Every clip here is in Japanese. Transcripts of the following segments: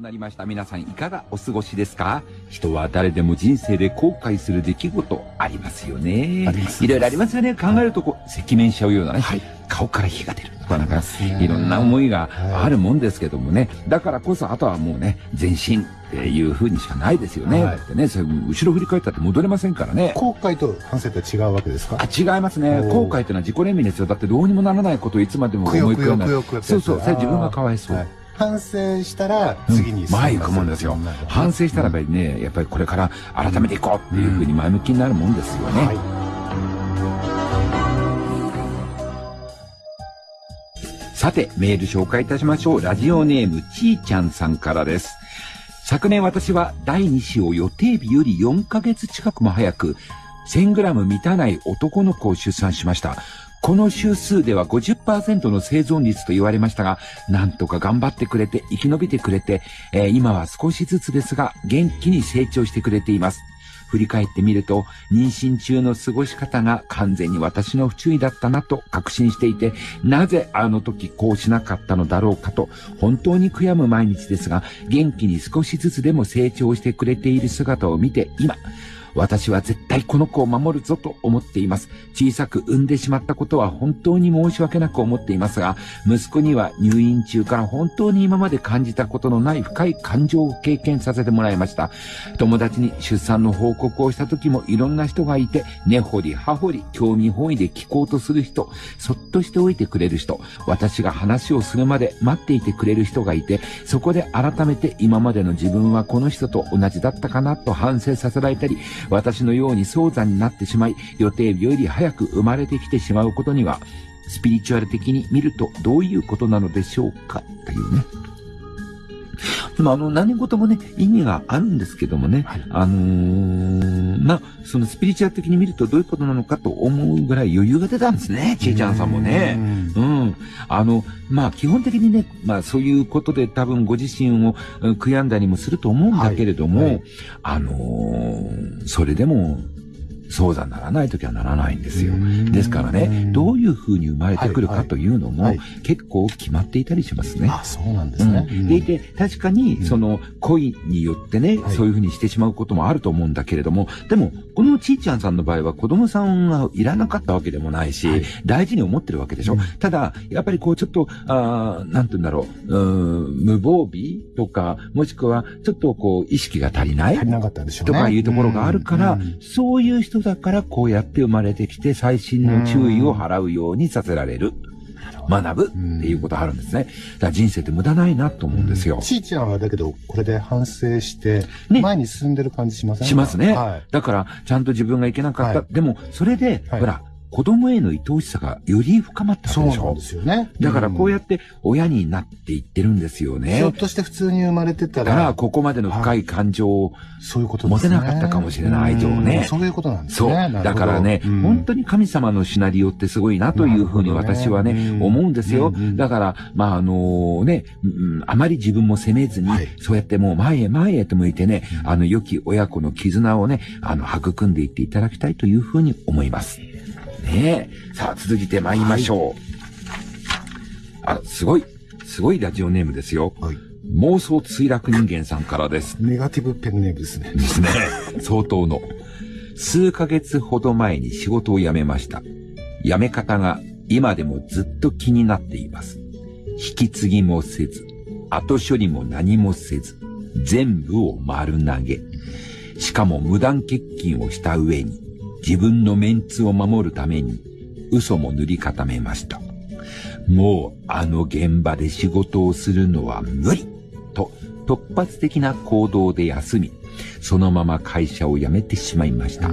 となりました皆さんいかがお過ごしですか？人は誰でも人生で後悔する出来事ありますよね。ありますいろいろありますよね。考えるとこう、赤面しちゃうようなね、はい顔から火が出るとかなんか、ねいろんな思いがはいあるもんですけどもね。だからこそあとはもうね、前進っていう風にしかないですよね。はいだってね、それ後ろ振り返ったって戻れませんからね。後悔と反省とは違うわけですか？あ違いますね。後悔っていうのは自己憐憫ですよ。だってどうにもならないことをいつまでも思いくよくよ込んだくよくよってそうそう、それ自分がかわいそう。はい反省したら次に進む前行くもんですよ。反省したらやっぱりね、やっぱりこれから改めていこうっていうふうに前向きになるもんですよね。はいさて、メール紹介いたしましょう。ラジオネーム、ちーちゃんさんからです。昨年私は第2子を予定日より4ヶ月近くも早く、1000グラム満たない男の子を出産しました。この週数では50%の生存率と言われましたが、なんとか頑張ってくれて、生き延びてくれて、えー今は少しずつですが、元気に成長してくれています。振り返ってみると、妊娠中の過ごし方が完全に私の不注意だったなと確信していて、なぜあの時こうしなかったのだろうかと、本当に悔やむ毎日ですが、元気に少しずつでも成長してくれている姿を見て、今、私は絶対この子を守るぞと思っています。小さく産んでしまったことは本当に申し訳なく思っていますが、息子には入院中から本当に今まで感じたことのない深い感情を経験させてもらいました。友達に出産の報告をした時もいろんな人がいて、根掘り葉掘り興味本位で聞こうとする人、そっとしておいてくれる人、私が話をするまで待っていてくれる人がいて、そこで改めて今までの自分はこの人と同じだったかなと反省させられたり、私のように早産になってしまい、予定日より早く生まれてきてしまうことには、スピリチュアル的に見るとどういうことなのでしょうか？というね。まあ、あの、何事もね、意味があるんですけどもね、はいあのー、まあ、そのスピリチュアル的に見るとどういうことなのかと思うぐらい余裕が出たんですね、ちえちゃんさんもね。うん。あの、まあ、基本的にね、まあ、そういうことで多分ご自身をうん悔やんだりもすると思うんだけれども、はいはいあのーそれでも、そうだならないときはならないんですよ。ですからね、どういう風に生まれてくるかというのも、結構決まっていたりしますね。あ、そうなんですね。うんでいて、確かに、うんその、恋によってね、はいそういうふうにしてしまうこともあると思うんだけれども、でも、このちーちゃんさんの場合は子供さんがいらなかったわけでもないし、はい大事に思ってるわけでしょ？うんただ、やっぱりこう、ちょっと、あーなんて言うんだろう、うーん無防備とか、もしくは、ちょっとこう、意識が足りない足りなかったんでしょうね。とかいうところがあるから、うんうんそういう人だからこうやって生まれてきて細心の注意を払うようにさせられる。学ぶっていうことがあるんですね。だから人生って無駄ないなと思うんですよ。ちーちゃんはだけど、これで反省して、ね前に進んでる感じしませんしますねはい。だから、ちゃんと自分がいけなかった。はでも、それで、はいほら、子供への愛おしさがより深まったわけでしょそうなんで。すよね。だからこうやっって親になっていってるんですよひょねっ。として普通に生まれてただから、ら、ここまでの深い感情を、そういうこと。持てなかったかもしれない愛情をねうんそういうことなんですそう。ね。なるほどだからね、うん本当に神様のシナリオってすごいなというふうに私はね、うん思うんですよ。だから、まあ、あのね、うんあまり自分も責めずに、はいそうやってもう前へ前へと向いてね、うんあの、良き親子の絆をね、あの、育んでいっていただきたいというふうに思います。ねえ。さあ、続いて参りましょう。あ、すごい、すごいラジオネームですよ。はい妄想墜落人間さんからです。ネガティブペンネームですね。ですね。相当の。数ヶ月ほど前に仕事を辞めました。辞め方が今でもずっと気になっています。引き継ぎもせず、後処理も何もせず、全部を丸投げ。しかも無断欠勤をした上に、自分のメンツを守るために、嘘も塗り固めました。もうあの現場で仕事をするのは無理と突発的な行動で休み、そのまま会社を辞めてしまいました。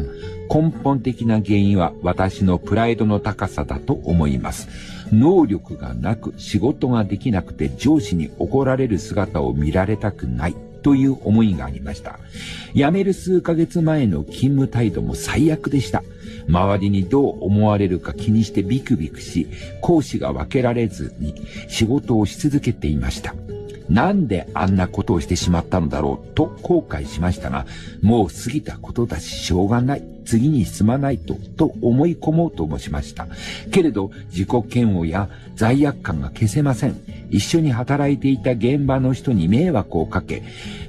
根本的な原因は私のプライドの高さだと思います。能力がなく仕事ができなくて上司に怒られる姿を見られたくないという思いがありました。辞める数ヶ月前の勤務態度も最悪でした。周りにどう思われるか気にしてビクビクし、講師が分けられずに仕事をし続けていました。なんであんなことをしてしまったのだろうと後悔しましたが、もう過ぎたことだししょうがない。次に進まないと、と思い込もうともしました。けれど、自己嫌悪や罪悪感が消せません。一緒に働いていた現場の人に迷惑をかけ、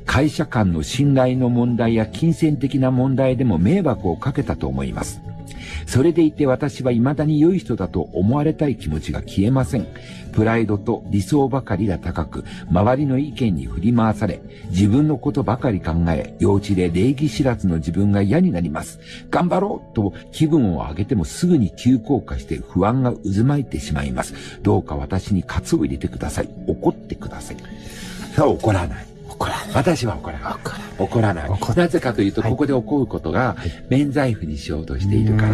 会社間の信頼の問題や金銭的な問題でも迷惑をかけたと思います。それでいて私は未だに良い人だと思われたい気持ちが消えません。プライドと理想ばかりが高く、周りの意見に振り回され、自分のことばかり考え、幼稚で礼儀知らずの自分が嫌になります。頑張ろうと気分を上げてもすぐに急降下して不安が渦巻いてしまいます。どうか私に喝を入れてください。怒ってください。さあ怒らない。怒らない。私は怒らない。怒らない。怒らない怒。なぜかというと、はいここで起こることがはい、免罪符にしようとしているから。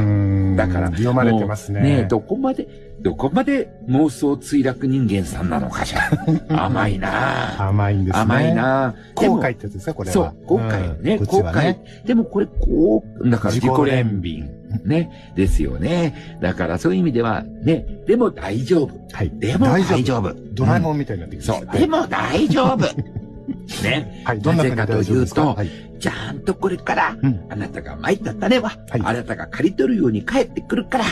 だから、読まれてますね。もうねどこまで、どこまで妄想墜落人間さんなのかしら。甘いなぁ甘いんですね。甘いな後悔ってやつですか、これは。そう、後悔ね、後悔。でもこれ、こう、だから自己憐憐憫。ね、ですよね。だからそういう意味では、ね、でも大丈夫。はい。でも大丈夫。ドラえもんみたいになってきまそう。でも大丈夫。ね。はい。どんな風に大丈夫ですか？なぜかとはい。ちゃんとこれから、うんあなたが参った種は、はいあなたが刈り取るように帰ってくるから、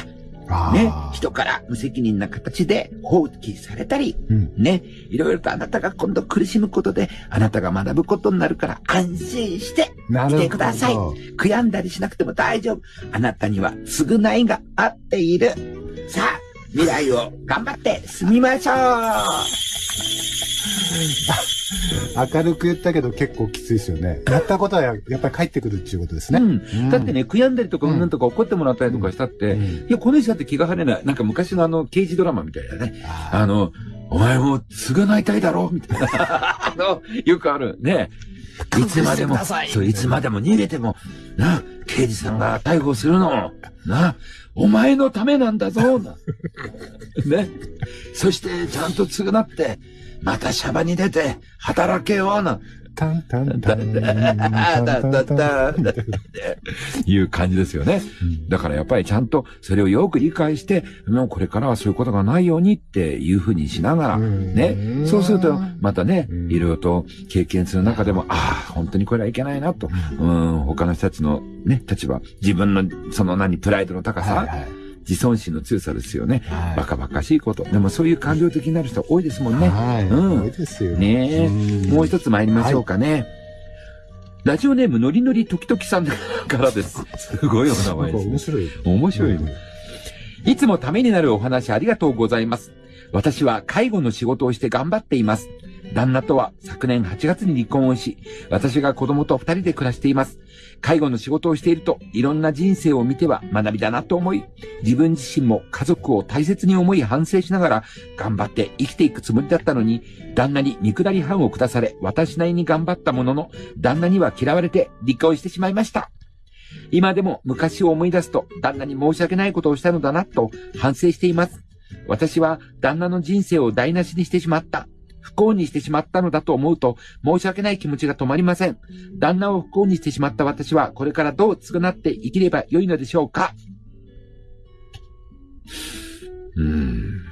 あね、ー人から無責任な形で放棄されたり、うん。ね、いろいろとあなたが今度苦しむことで、あなたが学ぶことになるから安心して。来てください悔やんだりしなくても大丈夫。あなたには償いがあっている。さあ、未来を頑張って進みましょう明るく言ったけど結構きついですよね。やったことはややっぱり帰ってくるっていうことですね。うん。だってね、悔やんだりとか、うんとか怒ってもらったりとかしたって、うん、いや、この人だって気が晴れない。なんか昔のあの、刑事ドラマみたいだね。あの、お前もう償いたいだろみたいな。あの、よくある。ね。いつまでも、そう、いつまでも逃げても、な、刑事さんが逮捕するの、な、お前のためなんだぞ、な。ね。そして、ちゃんと償って、またシャバに出て、働けよ、な。タンタンタン。いう感じですよね。だからやっぱりちゃんとそれをよく理解して、もうこれからはそういうことがないようにっていうふうにしながら、ね。そうすると、またね、いろいろと経験する中でも、ああ、本当にこれはいけないなと。うん、他の人たちのね、立場、自分のその何、プライドの高さ、はいはい自尊心の強さですよね。はいバカバカしいこと。でもそういう感情的になる人多いですもんね。はい。うん多いですよ。ねえうんもう一つ参りましょうかね。ラジオネームのりのり時々さんからです。すごいお名前ですね面。白い。面白いね。いつもためになるお話ありがとうございます。私は介護の仕事をして頑張っています。旦那とは昨年8月に離婚をし、私が子供と二人で暮らしています。介護の仕事をしていると、いろんな人生を見ては学びだなと思い、自分自身も家族を大切に思い反省しながら、頑張って生きていくつもりだったのに、旦那に見下り班を下され、私なりに頑張ったものの、旦那には嫌われて離婚してしまいました。今でも昔を思い出すと旦那に申し訳ないことをしたのだなと反省しています。私は旦那の人生を台無しにしてしまった。不幸にしてしまったのだと思うと申し訳ない気持ちが止まりません。旦那を不幸にしてしまった私はこれからどう償って生きればよいのでしょうかうーん。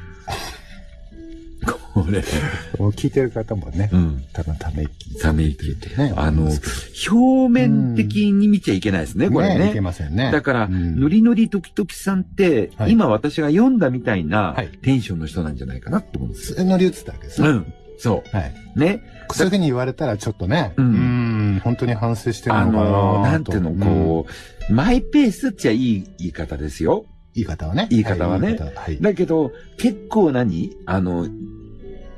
これ、聞いてる方もねう、ん。多分ため息。ため息って。ね。あの表面的に見ちゃいけないですね、どこれね。いけませんね。だから、うんノリノリ時々さんって、はい今私が読んだみたいなはいテンションの人なんじゃないかなって思うんですよ。それ乗り移ったわけですね。うん。そはい。う。ね。そういうふうに言われたらちょっとね、ううんん、本当に反省してるあのかなのーとなんていうの、こう、マイペースっちゃいい言い方ですよ。言い方はね。言い方はねい言い方はい。だけど、結構何？あの、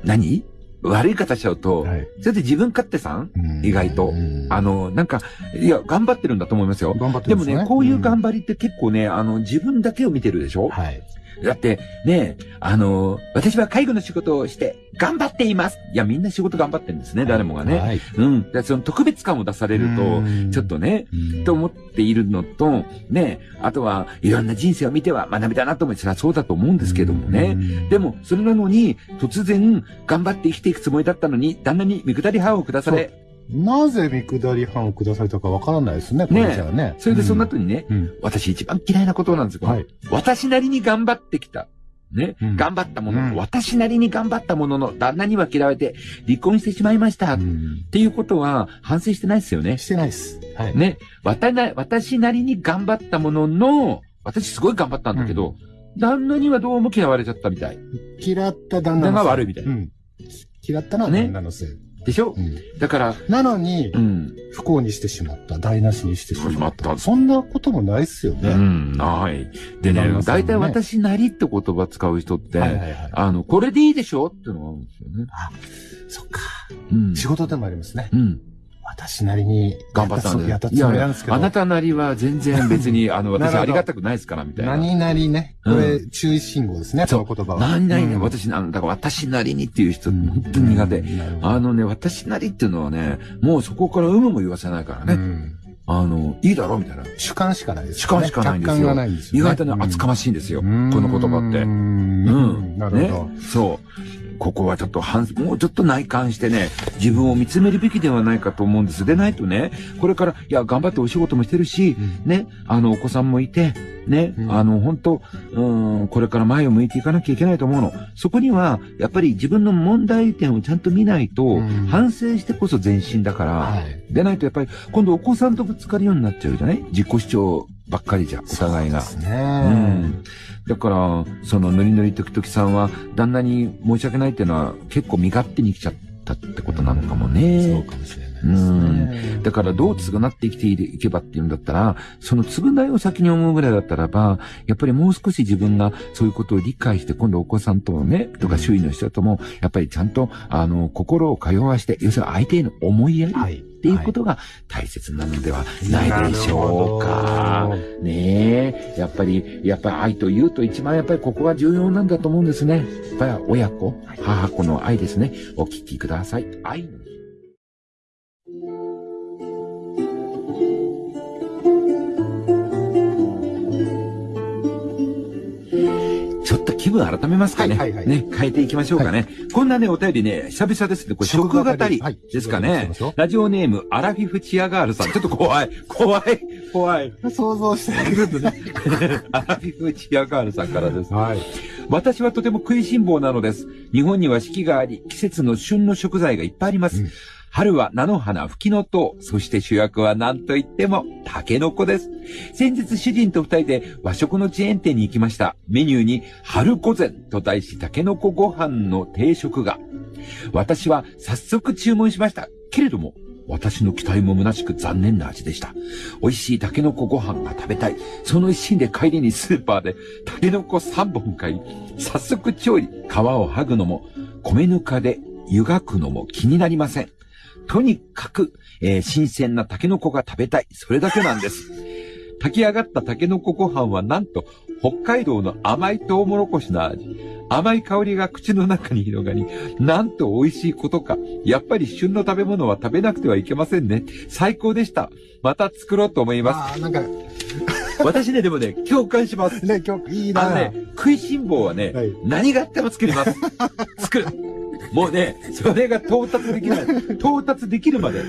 何？悪い方しちゃうと、はいそれで自分勝手さん？うん意外とうんあの、なんか、いや、頑張ってるんだと思いますよ。頑張ってでもますね。ね、こういう頑張張りって結構ね、あの、自分だけを見てるでしょ？はい。だって、ね、あの、私は介護の仕事をして頑張っています。いや、みんな仕事頑張ってるんですね、誰もがね。はい。うん。でその特別感を出されると、ちょっとね、うん、と思っているのと、ね、あとはいろんな人生を見ては学びだなと思い、それはそうだと思うんですけどもね。うんでも、それなのに、突然、頑張って生きていくつもりだったのに、旦那に見下り歯を下され、なぜ見下り班を下されたかわからないですね、これじゃあね。それでその後にね、うん、私一番嫌いなことなんですよ。はい。私なりに頑張ってきた。ね、うん頑張ったものの、うん私なりに頑張ったものの、旦那には嫌われて離婚してしまいました。っうんていうことは反省してないですよね。してないです。はい。ね、私なりに頑張ったものの、私すごい頑張ったんだけど、旦那にはどうも嫌われちゃったみたい。嫌った旦那旦那が悪いみたいなうん。嫌ったのはね旦那のせい。でしょ？うんだから、なのにう、ん。不幸にしてしまった。台無しにしてしまっ。たたそんなこともないっすようね。ん、ない。でね大体私なりって言葉使う人って、はいはいはい。あの、これでいいでしょ？ってのがあるんですよね。そっか。うん。仕事でもありますね。うん。私なりに頑張ったんで。やったつもりなんですけど。あなたなりは全然別に、あの、私ありがたくないですから、みたいな。何なりね。これ、注意信号ですね、その言葉は。何々ね、うん私な、だから私なりにっていう人、本当に苦手。あのね、私なりっていうのはね、もうそこから有無も言わせないからね。うんあの、いいだろみたいな。主観しかないです主観しかないんですよ客観がないんですよ、ね。意外とね、厚かましいんですよ。こうんの言葉って。ううんん。なるほど。ね。そう。ここはちょっと反、もうちょっと内観してね、自分を見つめるべきではないかと思うんです。でないとね、これから、いや、頑張ってお仕事もしてるし、ね、あの、お子さんもいて、ね、うんあの、本当うん、これから前を向いていかなきゃいけないと思うの。そこには、やっぱり自分の問題点をちゃんと見ないと、うん反省してこそ前進だから、はい。でないとやっぱり、今度お子さんとぶつかるようになっちゃうじゃない？自己主張ばっかりじゃ、お互いが。そうですうね。ん。だから、そのノリノリ時々さんは、旦那に申し訳ないっていうのは、結構身勝手に来ちゃったってことなのかもそうね。かもしれないですね。だから、どう償って生きていけばっていうんだったら、その償いを先に思うぐらいだったらば、やっぱりもう少し自分がそういうことを理解して、今度お子さんともね、とか周囲の人とも、やっぱりちゃんと、あの、心を通わして、要するに相手への思いやりっはい。ていうことが大切なのではないでしょうか。ねえ、やっぱり、やっぱり愛というと一番やっぱりここが重要なんだと思うんですね。やっぱり親子、母子の愛ですね。お聞きください。愛の分改めますかね。はいはいはいね、変えていきましょうかね。こんなね、お便りね、久々ですね。これ、食語りはいですかね。食語りラジオネーム、アラフィフチアガールさん。ちょっと怖い、怖い、怖い。想像してあげるとね。アラフィフチアガールさんからです。はい。私はとても食いしん坊なのです。日本には四季があり、季節の旬の食材がいっぱいあります。うん春は菜の花、吹きの塔、そして主役は何と言っても、タケノコです。先日主人と二人で和食のチェーン店に行きました。メニューに、春御膳と題しタケノコご飯の定食が。私は早速注文しました。けれども、私の期待も虚しく残念な味でした。美味しいタケノコご飯が食べたい。その一心で帰りにスーパーでタケノコ3本買い、早速調理、皮を剥ぐのも、米ぬかで湯がくのも気になりません。とにかく、えー新鮮なタケノコが食べたい。それだけなんです。炊き上がったタケノコご飯はなんと北海道の甘いトウモロコシの味。甘い香りが口の中に広がり、なんと美味しいことか。やっぱり旬の食べ物は食べなくてはいけませんね。最高でした。また作ろうと思いまああ、なんか、す。私ね、でもね、共感します。ね、今日、いいなあのね、食いしん坊はね、はい。何があっても作ります。作る。もうね、それが到達できない。到達できるまで、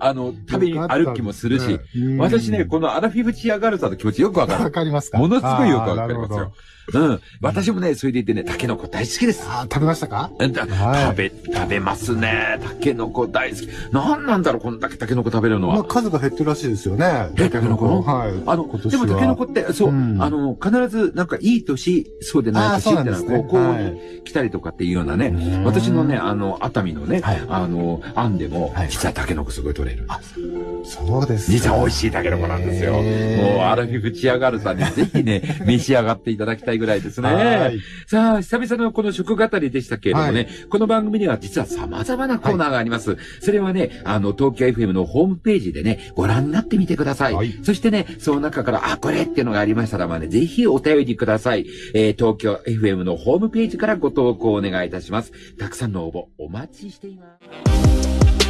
あの、食べに歩きもするし、うん私ね、このアラフィフチアガールさんの気持ちよくわかわる。かりますか？ものすごいよくわかります。よ。うん。私もね、それで言ってね、タケノコ大好きですあー食べましたか？食べ、食べますね。タケノコ大好き。なんなんだろう、こんだけタケノコ食べるのまあ、は。数が減ってるらしいですよね。えタケノコの？はい。あのでもタケノコって、そう、うんあの、必ずなんかいい年、そうでない年ってのは、なんですね。こう、こうはいに来たりとかっていうようなね、うん私のね、あの、熱海のね、はいあの、案でもは、い実はタケノコすごい取れる。そうですか。実は美味しいタケノコなんですよ。もう、アラフィフチアガールさんにぜひね、召し上がっていただきたいぐらいですはね。い。さあ、久々のこの食語りでしたけれどもね、はいこの番組には実は様々なコーナーがあります。それはね、あの、東京 FM のホームページでね、ご覧になってみてください。はいそしてね、その中から、あ、これっていうのがありましたら、まあね、ぜひお便りください。えー東京 FM のホームページからご投稿お願いいたします。たくさんの応募お待ちしています。